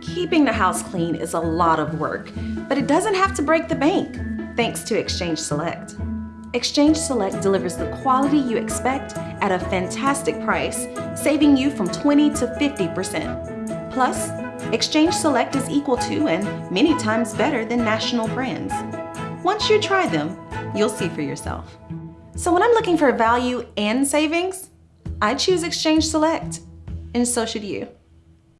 Keeping the house clean is a lot of work, but it doesn't have to break the bank, thanks to Exchange Select. Exchange Select delivers the quality you expect at a fantastic price, saving you from 20 to 50%. Plus, Exchange Select is equal to and many times better than national brands. Once you try them, you'll see for yourself. So when I'm looking for value and savings, I choose Exchange Select, and so should you.